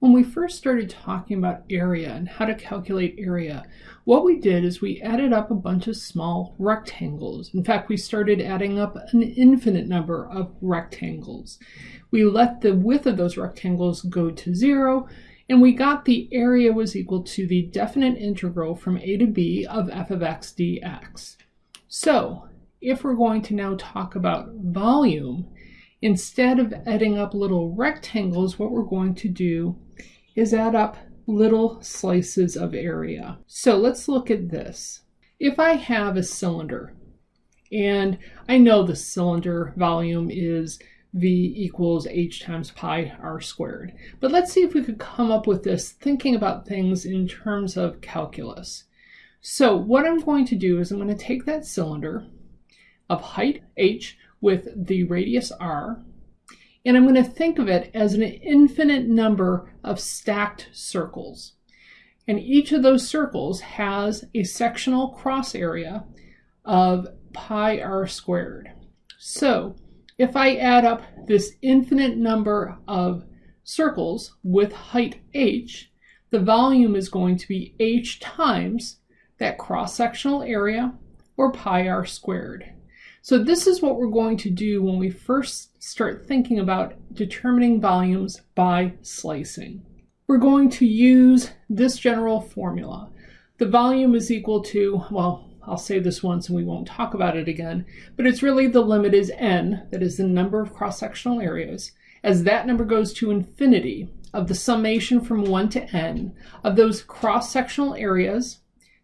When we first started talking about area and how to calculate area, what we did is we added up a bunch of small rectangles. In fact, we started adding up an infinite number of rectangles. We let the width of those rectangles go to zero, and we got the area was equal to the definite integral from a to b of f of x dx. So if we're going to now talk about volume, instead of adding up little rectangles, what we're going to do is add up little slices of area. So let's look at this. If I have a cylinder, and I know the cylinder volume is V equals h times pi r squared. But let's see if we could come up with this thinking about things in terms of calculus. So what I'm going to do is I'm going to take that cylinder of height h with the radius r, and I'm going to think of it as an infinite number of stacked circles. And each of those circles has a sectional cross area of pi r squared. So if I add up this infinite number of circles with height h, the volume is going to be h times that cross-sectional area, or pi r squared. So this is what we're going to do when we first start thinking about determining volumes by slicing. We're going to use this general formula. The volume is equal to, well, I'll say this once and we won't talk about it again, but it's really the limit is n, that is the number of cross-sectional areas. As that number goes to infinity, of the summation from 1 to n of those cross-sectional areas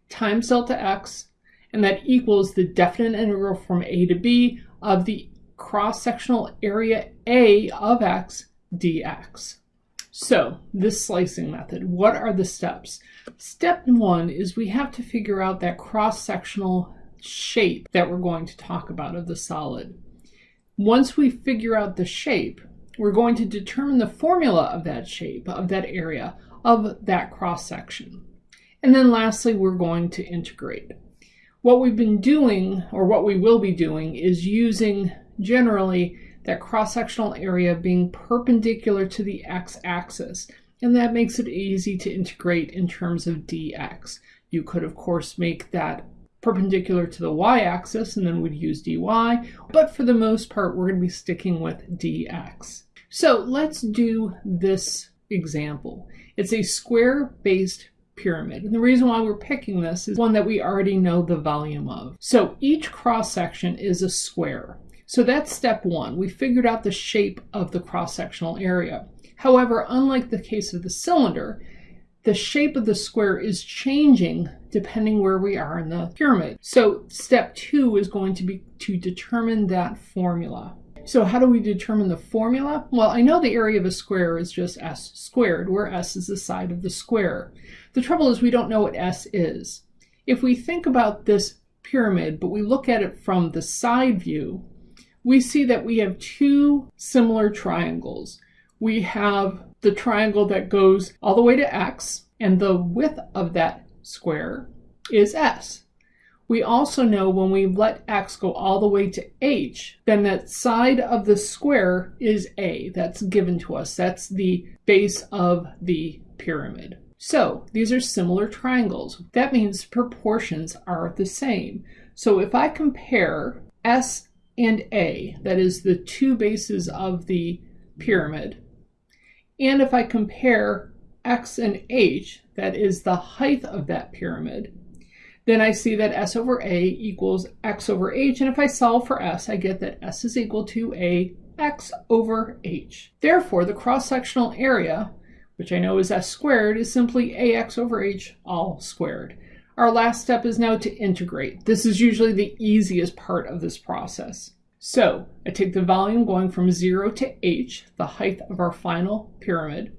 times delta x and that equals the definite integral from a to b of the cross-sectional area a of x dx. So this slicing method, what are the steps? Step one is we have to figure out that cross-sectional shape that we're going to talk about of the solid. Once we figure out the shape, we're going to determine the formula of that shape, of that area, of that cross-section. And then lastly, we're going to integrate. What we've been doing, or what we will be doing, is using generally that cross-sectional area being perpendicular to the x-axis. And that makes it easy to integrate in terms of dx. You could, of course, make that perpendicular to the y-axis and then we'd use dy, but for the most part, we're going to be sticking with dx. So let's do this example. It's a square-based pyramid. And the reason why we're picking this is one that we already know the volume of. So each cross section is a square. So that's step one. We figured out the shape of the cross-sectional area. However, unlike the case of the cylinder, the shape of the square is changing depending where we are in the pyramid. So step two is going to be to determine that formula. So how do we determine the formula? Well, I know the area of a square is just s squared, where s is the side of the square. The trouble is we don't know what s is. If we think about this pyramid, but we look at it from the side view, we see that we have two similar triangles. We have the triangle that goes all the way to x, and the width of that square is s. We also know when we let x go all the way to h, then that side of the square is a. That's given to us. That's the base of the pyramid. So these are similar triangles. That means proportions are the same. So if I compare S and A, that is the two bases of the pyramid, and if I compare X and H, that is the height of that pyramid, then I see that S over A equals X over H. And if I solve for S, I get that S is equal to A X over H. Therefore, the cross-sectional area, which I know is S squared, is simply AX over H all squared. Our last step is now to integrate. This is usually the easiest part of this process. So I take the volume going from 0 to h, the height of our final pyramid,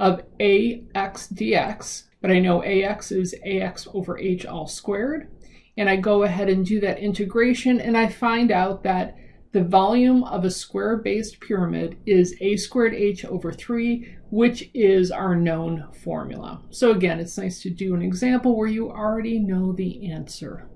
of ax dx, but I know ax is ax over h all squared. And I go ahead and do that integration and I find out that the volume of a square-based pyramid is a squared h over 3, which is our known formula. So again, it's nice to do an example where you already know the answer.